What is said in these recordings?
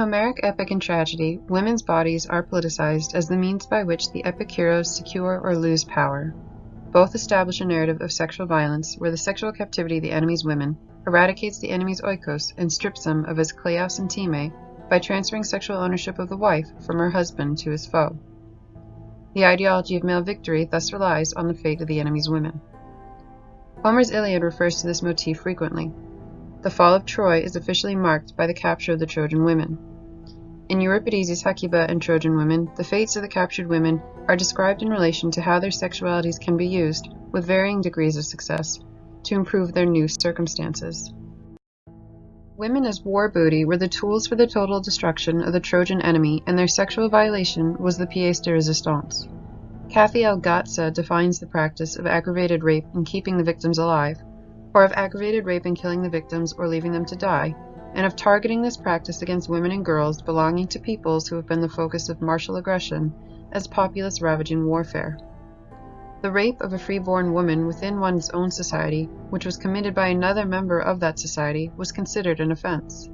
Homeric epic and tragedy, women's bodies are politicized as the means by which the epic heroes secure or lose power. Both establish a narrative of sexual violence where the sexual captivity of the enemy's women eradicates the enemy's oikos and strips him of his kleos and time by transferring sexual ownership of the wife from her husband to his foe. The ideology of male victory thus relies on the fate of the enemy's women. Homer's Iliad refers to this motif frequently. The fall of Troy is officially marked by the capture of the Trojan women. In Euripides' Hecuba and Trojan women, the fates of the captured women are described in relation to how their sexualities can be used, with varying degrees of success, to improve their new circumstances. Women as war booty were the tools for the total destruction of the Trojan enemy, and their sexual violation was the pièce de résistance. Kathy L. Defines the practice of aggravated rape and keeping the victims alive, or of aggravated rape and killing the victims or leaving them to die, and of targeting this practice against women and girls belonging to peoples who have been the focus of martial aggression as populace ravaging warfare. The rape of a freeborn woman within one's own society, which was committed by another member of that society, was considered an offense.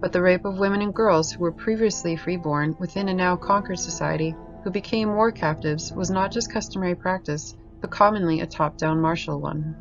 But the rape of women and girls who were previously freeborn within a now conquered society, who became war captives, was not just customary practice, but commonly a top-down martial one.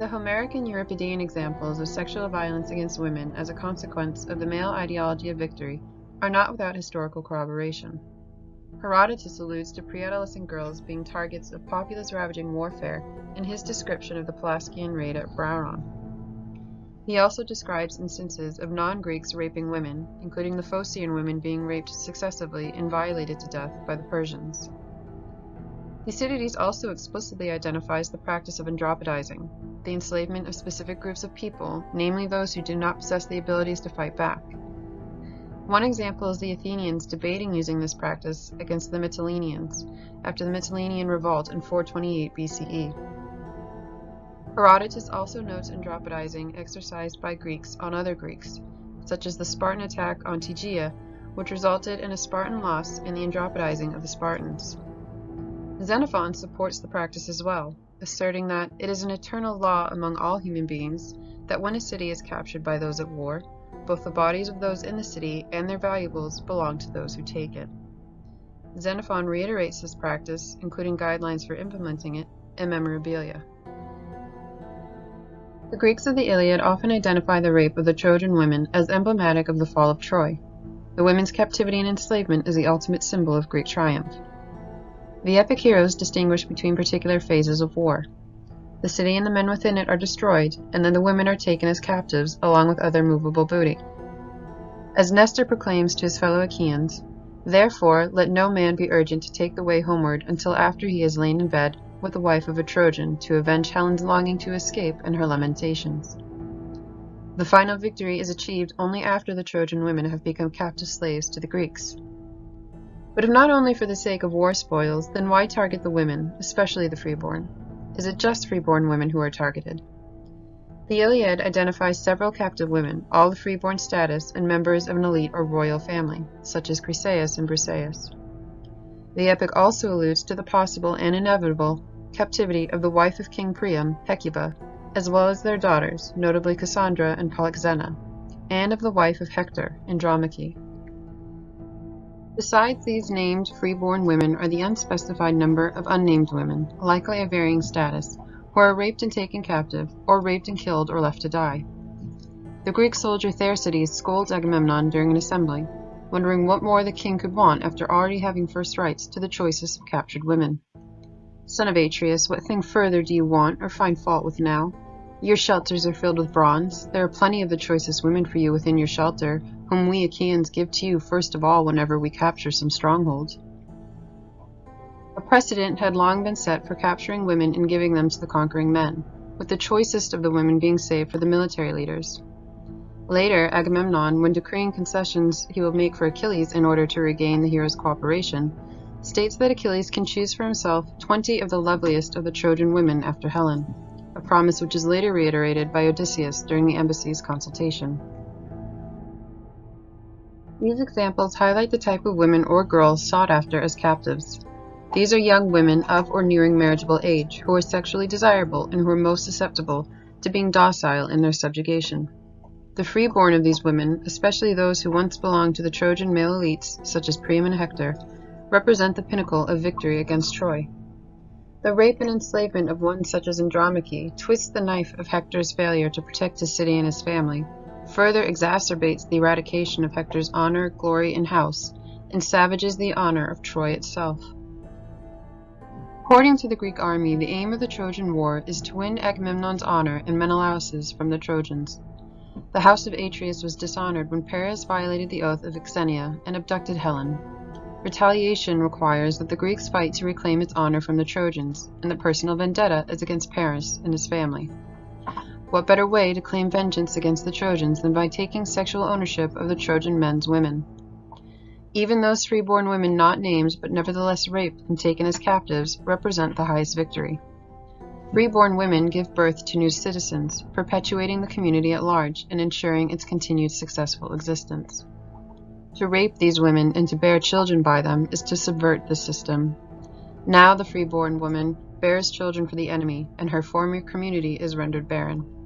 The Homeric and Euripidean examples of sexual violence against women as a consequence of the male ideology of victory are not without historical corroboration. Herodotus alludes to pre-adolescent girls being targets of populace ravaging warfare in his description of the Pelasgian raid at Brauron. He also describes instances of non-Greeks raping women, including the Phocian women being raped successively and violated to death by the Persians. Thucydides also explicitly identifies the practice of andrapodizing, the enslavement of specific groups of people, namely those who do not possess the abilities to fight back. One example is the Athenians debating using this practice against the Mytileneans after the Mytilenean revolt in 428 BCE. Herodotus also notes andrapodizing exercised by Greeks on other Greeks, such as the Spartan attack on Tegea, which resulted in a Spartan loss and the andrapodizing of the Spartans. Xenophon supports the practice as well, asserting that it is an eternal law among all human beings that when a city is captured by those at war, both the bodies of those in the city and their valuables belong to those who take it. Xenophon reiterates this practice, including guidelines for implementing it, in Memorabilia. The Greeks of the Iliad often identify the rape of the Trojan women as emblematic of the fall of Troy. The women's captivity and enslavement is the ultimate symbol of Greek triumph. The epic heroes distinguish between particular phases of war. The city and the men within it are destroyed, and then the women are taken as captives along with other movable booty. As Nestor proclaims to his fellow Achaeans, Therefore let no man be urgent to take the way homeward until after he has lain in bed with the wife of a Trojan to avenge Helen's longing to escape and her lamentations. The final victory is achieved only after the Trojan women have become captive slaves to the Greeks. But if not only for the sake of war spoils, then why target the women, especially the freeborn? Is it just freeborn women who are targeted? The Iliad identifies several captive women, all of freeborn status and members of an elite or royal family, such as Chryseis and Briseis. The epic also alludes to the possible and inevitable captivity of the wife of King Priam, Hecuba, as well as their daughters, notably Cassandra and Polyxena, and of the wife of Hector, Andromache. Besides these named freeborn women are the unspecified number of unnamed women, likely of varying status, who are raped and taken captive, or raped and killed or left to die. The Greek soldier Thersites scolds Agamemnon during an assembly, wondering what more the king could want after already having first rights to the choicest of captured women. Son of Atreus, what thing further do you want or find fault with now? Your shelters are filled with bronze. There are plenty of the choicest women for you within your shelter, whom we Achaeans give to you first of all whenever we capture some strongholds. A precedent had long been set for capturing women and giving them to the conquering men, with the choicest of the women being saved for the military leaders. Later, Agamemnon, when decreeing concessions he will make for Achilles in order to regain the hero's cooperation, states that Achilles can choose for himself twenty of the loveliest of the Trojan women after Helen a promise which is later reiterated by Odysseus during the embassy's consultation. These examples highlight the type of women or girls sought after as captives. These are young women of or nearing marriageable age who are sexually desirable and who are most susceptible to being docile in their subjugation. The freeborn of these women, especially those who once belonged to the Trojan male elites, such as Priam and Hector, represent the pinnacle of victory against Troy. The rape and enslavement of one such as Andromache twists the knife of Hector's failure to protect his city and his family, further exacerbates the eradication of Hector's honor, glory, and house, and savages the honor of Troy itself. According to the Greek army, the aim of the Trojan War is to win Agamemnon's honor and Menelaus's from the Trojans. The house of Atreus was dishonored when Paris violated the oath of Xenia and abducted Helen. Retaliation requires that the Greeks fight to reclaim its honor from the Trojans, and the personal vendetta is against Paris and his family. What better way to claim vengeance against the Trojans than by taking sexual ownership of the Trojan men's women? Even those freeborn women not named but nevertheless raped and taken as captives represent the highest victory. Freeborn women give birth to new citizens, perpetuating the community at large and ensuring its continued successful existence. To rape these women and to bear children by them is to subvert the system. Now the freeborn woman bears children for the enemy, and her former community is rendered barren.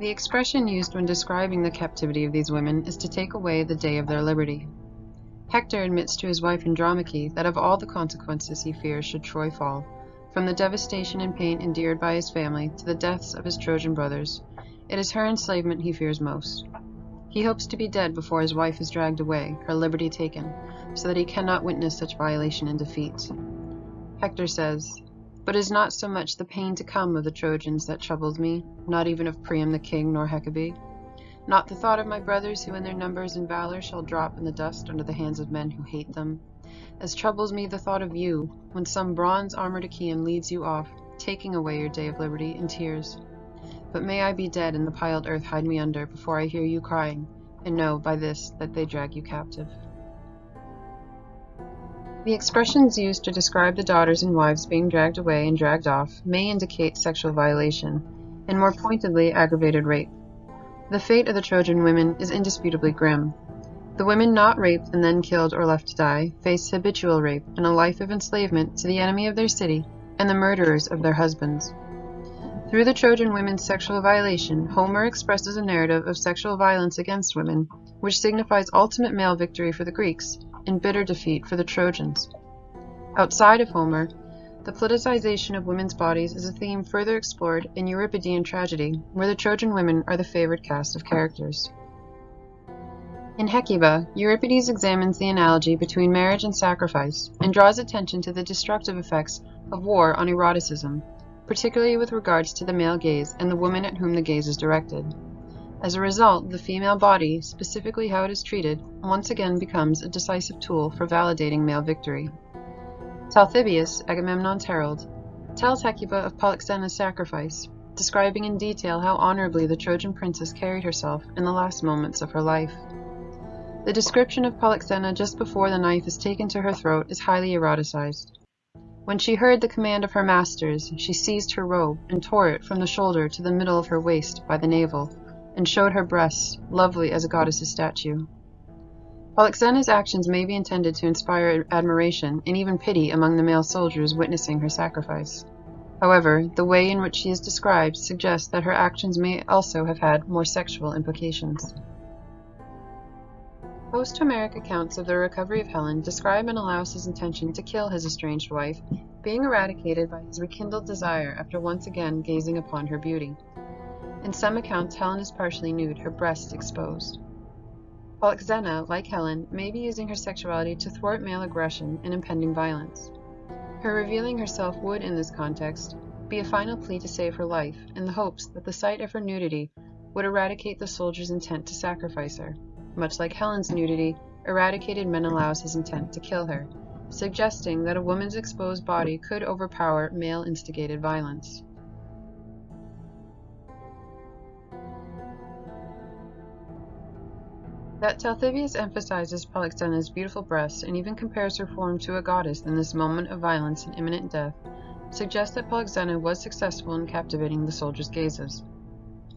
The expression used when describing the captivity of these women is to take away the day of their liberty. Hector admits to his wife Andromache that of all the consequences he fears should Troy fall, from the devastation and pain endured by his family to the deaths of his Trojan brothers, it is her enslavement he fears most. He hopes to be dead before his wife is dragged away, her liberty taken, so that he cannot witness such violation and defeat. Hector says, But is not so much the pain to come of the Trojans that troubles me, not even of Priam the king nor Hecabe? Not the thought of my brothers who in their numbers and valor shall drop in the dust under the hands of men who hate them, as troubles me the thought of you, when some bronze armored Achaean leads you off, taking away your day of liberty in tears. But may I be dead and the piled earth hide me under before I hear you crying, and know by this that they drag you captive. The expressions used to describe the daughters and wives being dragged away and dragged off may indicate sexual violation, and more pointedly aggravated rape. The fate of the Trojan women is indisputably grim, the women not raped and then killed or left to die face habitual rape and a life of enslavement to the enemy of their city and the murderers of their husbands. Through the Trojan women's sexual violation, Homer expresses a narrative of sexual violence against women, which signifies ultimate male victory for the Greeks and bitter defeat for the Trojans. Outside of Homer, the politicization of women's bodies is a theme further explored in Euripidean tragedy, where the Trojan women are the favored cast of characters. In Hecuba, Euripides examines the analogy between marriage and sacrifice, and draws attention to the destructive effects of war on eroticism, particularly with regards to the male gaze and the woman at whom the gaze is directed. As a result, the female body, specifically how it is treated, once again becomes a decisive tool for validating male victory. Talthybius, Agamemnon's herald, tells Hecuba of Polyxena's sacrifice, describing in detail how honorably the Trojan princess carried herself in the last moments of her life. The description of Polyxena just before the knife is taken to her throat is highly eroticized. When she heard the command of her masters, she seized her robe and tore it from the shoulder to the middle of her waist by the navel, and showed her breasts, lovely as a goddess's statue. Polyxena's actions may be intended to inspire admiration and even pity among the male soldiers witnessing her sacrifice. However, the way in which she is described suggests that her actions may also have had more sexual implications. Post-Homeric accounts of the recovery of Helen describe Menelaus' intention to kill his estranged wife, being eradicated by his rekindled desire after once again gazing upon her beauty. In some accounts Helen is partially nude, her breasts exposed. Polyxena, like Helen, may be using her sexuality to thwart male aggression and impending violence. Her revealing herself would, in this context, be a final plea to save her life, in the hopes that the sight of her nudity would eradicate the soldier's intent to sacrifice her much like Helen's nudity, eradicated Menelaus' intent to kill her, suggesting that a woman's exposed body could overpower male-instigated violence. That Talthybius emphasizes Polyxena's beautiful breasts and even compares her form to a goddess in this moment of violence and imminent death suggests that Polyxena was successful in captivating the soldiers' gazes.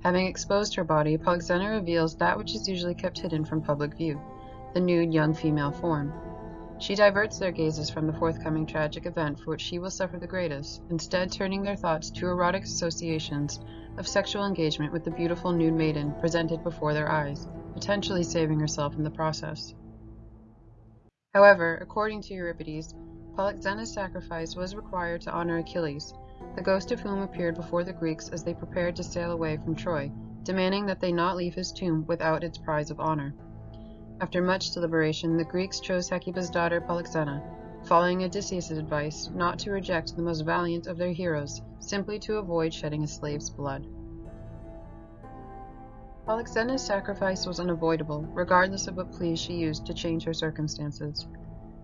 Having exposed her body, Polyxena reveals that which is usually kept hidden from public view, the nude young female form. She diverts their gazes from the forthcoming tragic event for which she will suffer the greatest, instead turning their thoughts to erotic associations of sexual engagement with the beautiful nude maiden presented before their eyes, potentially saving herself in the process. However, according to Euripides, Polyxena's sacrifice was required to honor Achilles, the ghost of whom appeared before the Greeks as they prepared to sail away from Troy, demanding that they not leave his tomb without its prize of honor. After much deliberation, the Greeks chose Hecuba's daughter Polyxena, following Odysseus' advice not to reject the most valiant of their heroes, simply to avoid shedding a slave's blood. Polyxena's sacrifice was unavoidable, regardless of what pleas she used to change her circumstances.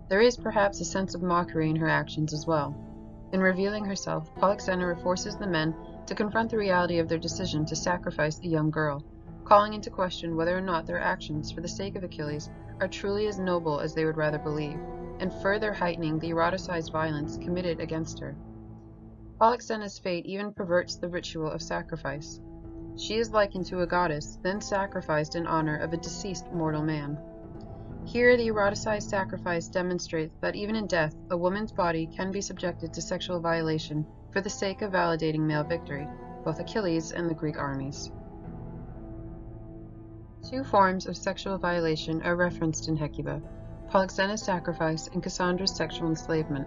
There is perhaps a sense of mockery in her actions as well. In revealing herself, Polyxena forces the men to confront the reality of their decision to sacrifice the young girl, calling into question whether or not their actions for the sake of Achilles are truly as noble as they would rather believe, and further heightening the eroticized violence committed against her. Polyxena's fate even perverts the ritual of sacrifice. She is likened to a goddess, then sacrificed in honor of a deceased mortal man. Here, the eroticized sacrifice demonstrates that even in death, a woman's body can be subjected to sexual violation for the sake of validating male victory, both Achilles and the Greek armies. Two forms of sexual violation are referenced in Hecuba Polyxena's sacrifice and Cassandra's sexual enslavement.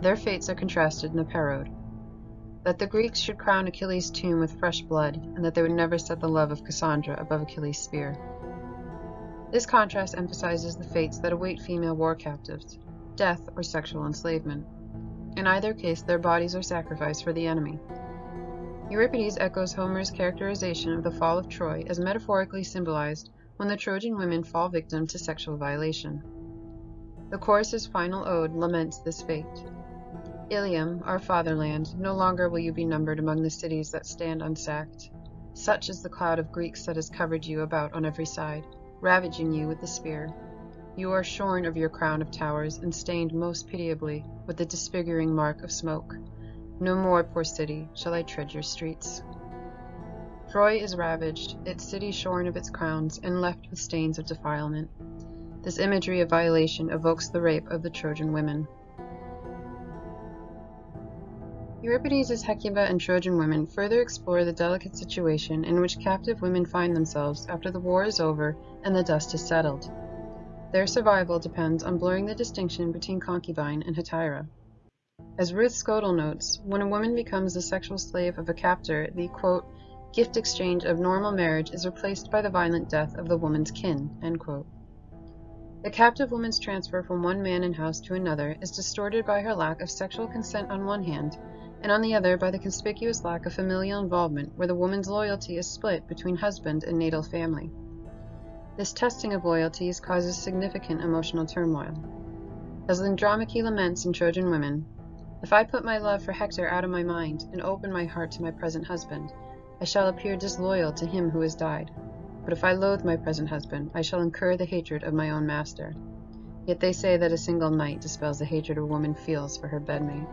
Their fates are contrasted in the Parode. That the Greeks should crown Achilles' tomb with fresh blood, and that they would never set the love of Cassandra above Achilles' spear. This contrast emphasizes the fates that await female war captives death or sexual enslavement. In either case, their bodies are sacrificed for the enemy. Euripides echoes Homer's characterization of the fall of Troy as metaphorically symbolized when the Trojan women fall victim to sexual violation. The chorus's final ode laments this fate. Ilium, our fatherland, no longer will you be numbered among the cities that stand unsacked. Such is the cloud of Greeks that has covered you about on every side, ravaging you with the spear. You are shorn of your crown of towers and stained most pitiably with the disfiguring mark of smoke. No more, poor city, shall I tread your streets. Troy is ravaged, its city shorn of its crowns, and left with stains of defilement. This imagery of violation evokes the rape of the Trojan women. Euripides' Hecuba and Trojan women further explore the delicate situation in which captive women find themselves after the war is over and the dust has settled. Their survival depends on blurring the distinction between concubine and hetaira. As Ruth Scodel notes, when a woman becomes the sexual slave of a captor, the quote, gift exchange of normal marriage is replaced by the violent death of the woman's kin. The captive woman's transfer from one man and house to another is distorted by her lack of sexual consent on one hand, and on the other by the conspicuous lack of familial involvement where the woman's loyalty is split between husband and natal family. This testing of loyalties causes significant emotional turmoil. As Andromache laments in Trojan Women, if I put my love for Hector out of my mind, and open my heart to my present husband, I shall appear disloyal to him who has died. But if I loathe my present husband, I shall incur the hatred of my own master. Yet they say that a single night dispels the hatred a woman feels for her bedmate.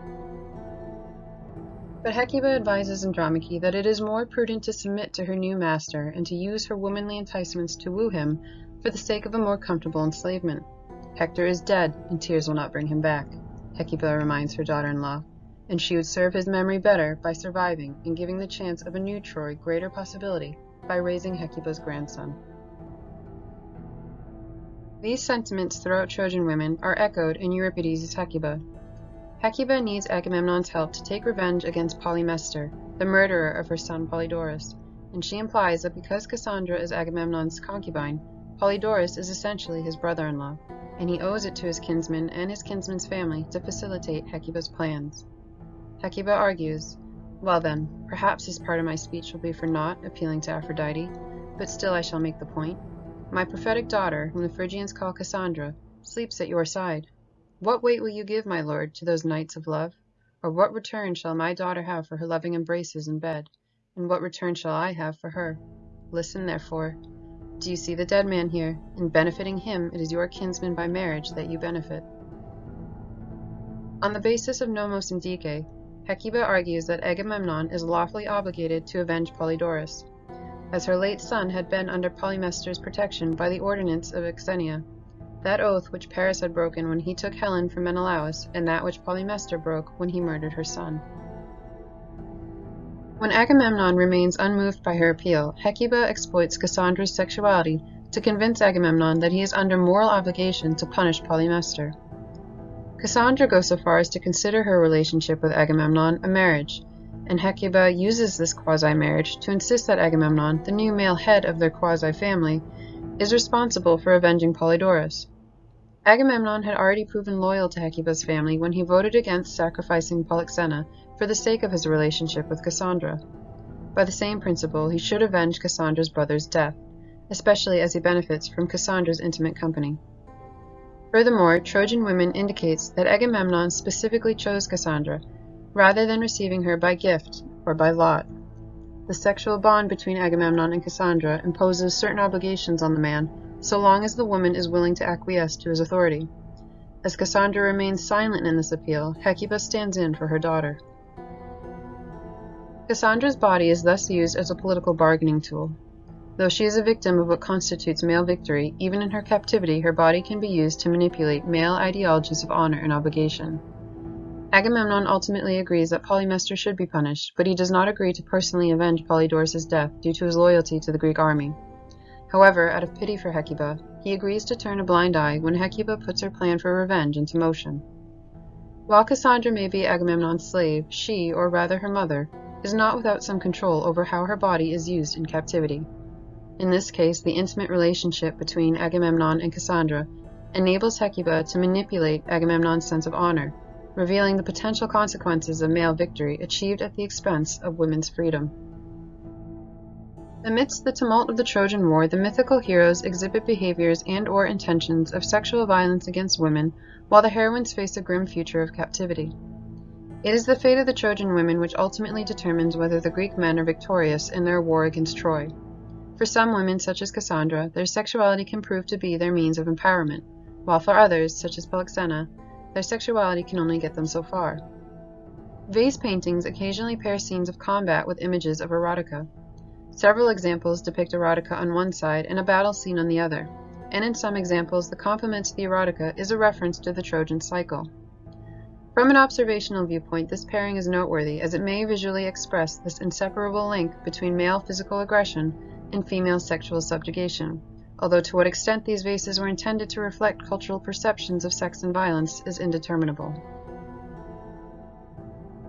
But Hecuba advises Andromache that it is more prudent to submit to her new master and to use her womanly enticements to woo him for the sake of a more comfortable enslavement. Hector is dead, and tears will not bring him back. Hecuba reminds her daughter-in-law, and she would serve his memory better by surviving and giving the chance of a new Troy greater possibility by raising Hecuba's grandson. These sentiments throughout Trojan women are echoed in Euripides' Hecuba. Hecuba needs Agamemnon's help to take revenge against Polymestor, the murderer of her son Polydorus, and she implies that because Cassandra is Agamemnon's concubine, Polydorus is essentially his brother-in-law and he owes it to his kinsman and his kinsman's family to facilitate Hecuba's plans. Hecuba argues, Well then, perhaps this part of my speech will be for naught, appealing to Aphrodite, but still I shall make the point. My prophetic daughter, whom the Phrygians call Cassandra, sleeps at your side. What weight will you give, my lord, to those nights of love? Or what return shall my daughter have for her loving embraces in bed? And what return shall I have for her? Listen, therefore, do you see the dead man here? In benefiting him, it is your kinsman by marriage that you benefit. On the basis of nomos indique, Hecuba argues that Agamemnon is lawfully obligated to avenge Polydorus, as her late son had been under Polymestor's protection by the ordinance of Xenia. That oath which Paris had broken when he took Helen from Menelaus, and that which Polymestor broke when he murdered her son. When Agamemnon remains unmoved by her appeal, Hecuba exploits Cassandra's sexuality to convince Agamemnon that he is under moral obligation to punish Polymestor. Cassandra goes so far as to consider her relationship with Agamemnon a marriage, and Hecuba uses this quasi-marriage to insist that Agamemnon, the new male head of their quasi-family, is responsible for avenging Polydorus. Agamemnon had already proven loyal to Hecuba's family when he voted against sacrificing Polyxena for the sake of his relationship with Cassandra. By the same principle, he should avenge Cassandra's brother's death, especially as he benefits from Cassandra's intimate company. Furthermore, Trojan Women indicates that Agamemnon specifically chose Cassandra, rather than receiving her by gift or by lot. The sexual bond between Agamemnon and Cassandra imposes certain obligations on the man so long as the woman is willing to acquiesce to his authority. As Cassandra remains silent in this appeal, Hecuba stands in for her daughter. Cassandra's body is thus used as a political bargaining tool. Though she is a victim of what constitutes male victory, even in her captivity her body can be used to manipulate male ideologies of honor and obligation. Agamemnon ultimately agrees that Polymestor should be punished, but he does not agree to personally avenge Polydorus' death due to his loyalty to the Greek army. However, out of pity for Hecuba, he agrees to turn a blind eye when Hecuba puts her plan for revenge into motion. While Cassandra may be Agamemnon's slave, she, or rather her mother, is not without some control over how her body is used in captivity. In this case, the intimate relationship between Agamemnon and Cassandra enables Hecuba to manipulate Agamemnon's sense of honor, revealing the potential consequences of male victory achieved at the expense of women's freedom. Amidst the tumult of the Trojan War, the mythical heroes exhibit behaviors and or intentions of sexual violence against women, while the heroines face a grim future of captivity. It is the fate of the Trojan women which ultimately determines whether the Greek men are victorious in their war against Troy. For some women, such as Cassandra, their sexuality can prove to be their means of empowerment, while for others, such as Polyxena, their sexuality can only get them so far. Vase paintings occasionally pair scenes of combat with images of erotica. Several examples depict erotica on one side and a battle scene on the other, and in some examples the complement to the erotica is a reference to the Trojan cycle. From an observational viewpoint, this pairing is noteworthy as it may visually express this inseparable link between male physical aggression and female sexual subjugation, although to what extent these vases were intended to reflect cultural perceptions of sex and violence is indeterminable.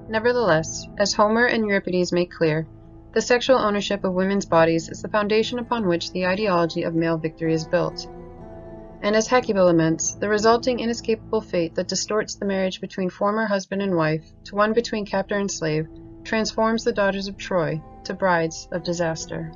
Nevertheless, as Homer and Euripides make clear, the sexual ownership of women's bodies is the foundation upon which the ideology of male victory is built. And as Hecuba laments, the resulting inescapable fate that distorts the marriage between former husband and wife to one between captor and slave transforms the daughters of Troy to brides of disaster.